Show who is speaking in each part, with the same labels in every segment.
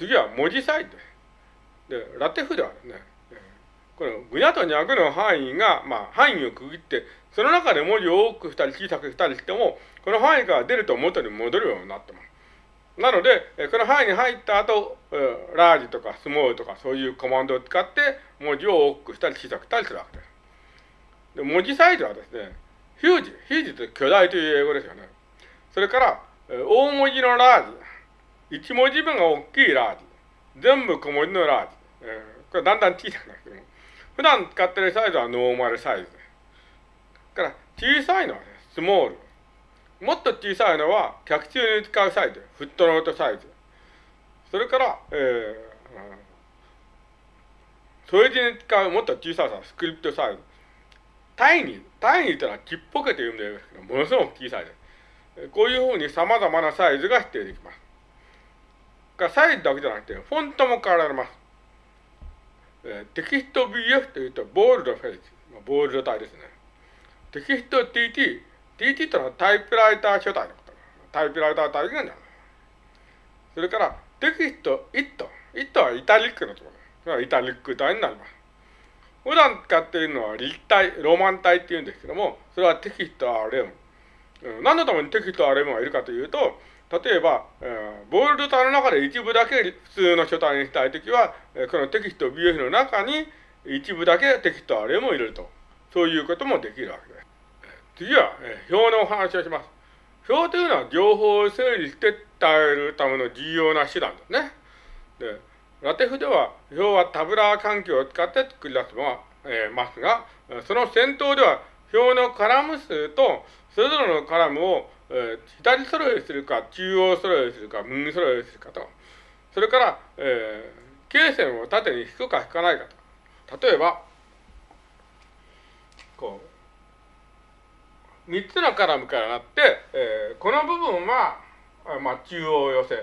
Speaker 1: 次は文字サイズです。で、ラテフではですね、このぐにゃとにゃくの範囲が、まあ、範囲を区切って、その中で文字を多くしたり小さくしたりしても、この範囲から出ると元に戻るようになってます。なので、この範囲に入った後、ラージとかスモールとかそういうコマンドを使って文字を多くしたり小さくしたりするわけです。で文字サイズはですね、ヒュージ、ヒュージって巨大という英語ですよね。それから、大文字のラージ、一文字分が大きいラージ、全部小文字のラージ、えー、これだんだん小さくなっても、普段使ってるサイズはノーマルサイズです。から、小さいのはね、スモール。もっと小さいのは、客中に使うサイズ、フットノートサイズ。それから、えー、それに使うもっと小ささ、スクリプトサイズ。単位、単位というのはちっぽけという意味ですけど、ものすごく小さいです。こういうふうに様々なサイズが指定できます。サイズだけじゃなくて、フォントも変えられます。えテキスト BF というと、ボールドフェイス。ボールド体ですね。テキスト TT。TT というのはタイプライター書体のこと。タイプライター体がなる。それから、テキスト IT。IT はイタリックのところです。イタリック体になります。普段使っているのは立体、ロマン体っていうんですけども、それはテキスト RM。何のためにテキスト RM がいるかというと、例えば、え、ボールド体の中で一部だけ普通の書体にしたいときは、え、このテキスト BF の中に一部だけテキスト RM を入れると。そういうこともできるわけです。次は、え、表のお話をします。表というのは情報を整理して伝えるための重要な手段ですね。で、ラテフでは表はタブラー環境を使って作り出すのは、えー、ますが、その先頭では表のカラム数とそれぞれのカラムをえー、左揃えするか、中央揃えするか、右揃えするかと。それから、えー、経線を縦に引くか引かないかと。例えば、こう、三つのカラムからなって、えー、この部分は、まあ、中央寄せ。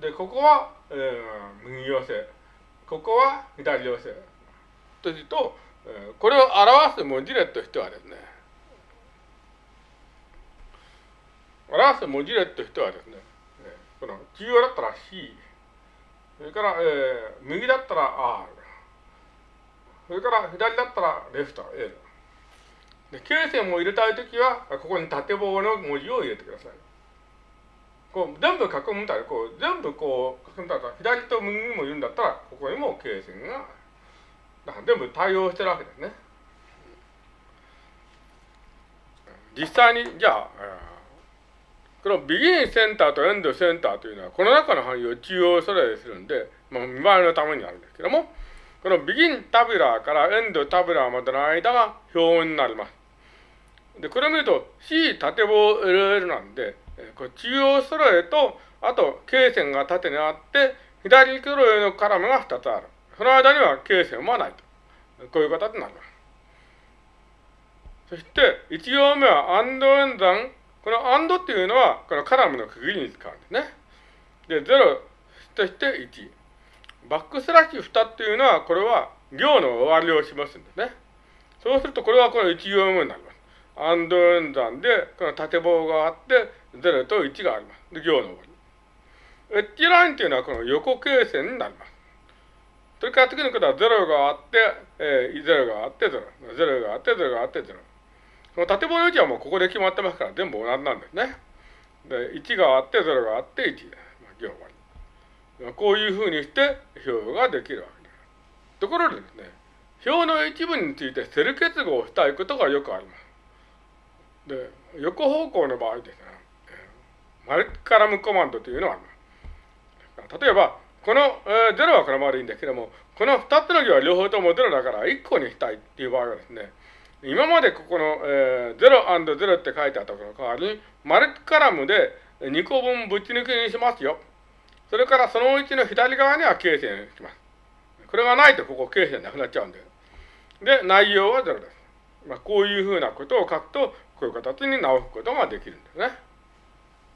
Speaker 1: で、ここは、えー、右寄せ。ここは左寄せ。とすると、えー、これを表す文字列としてはですね、表す文字列としてはですね、この中央だったら C、それから、えー、右だったら R、それから左だったらレフト L。で、形線を入れたいときは、ここに縦棒の文字を入れてください。こう全部書くんだら、こう全部こう書くんだったら、左と右にもいるんだったら、ここにも形線が、だから全部対応してるわけですね。実際に、じゃあ、このビギンセンターとエンドセンターというのは、この中の範囲を中央それするんで、まあ、見栄えのためにあるんですけども、この begin tabular から end tabular までの間が表になります。で、これを見ると C 縦棒 LL なんで、これ中央揃えと、あと、罫線が縦にあって、左揃えのカラムが2つある。その間には罫線はないと。こういう形になります。そして、1行目は and 演算この AND っていうのは、このカラムの区切りに使うんですね。で、0として1。バックスラッシュ2っていうのは、これは行の終わりを示すんですね。そうすると、これはこれ1行目になります。AND 演算で、この縦棒があって、0と1があります。で、行の終わり。エッジラインっていうのはこの横形線になります。それから次のことは0があって、えー、0があって0。0があって、0があって0。その縦棒の位置はもうここで決まってますから、全部同じなんですね。で、1があって、0があって、1。まあ、行終わり。こういうふうにして表ができるわけです。ところでですね、表の一部についてセル結合したいことがよくあります。で、横方向の場合ですね、マルカラムコマンドというのがあります。例えば、この、えー、0はこのままでいいんですけども、この2つの行は両方とも0だから1個にしたいっていう場合はですね、今までここの、えー、0&0 って書いてあったこの代わりに、マルチカラムで2個分ぶち抜きにしますよ。それからそのうちの左側には形線します。これがないとここ形線なくなっちゃうんで。で、内容は0です。まあ、こういうふうなことを書くと、こういう形に直すことができるんですね。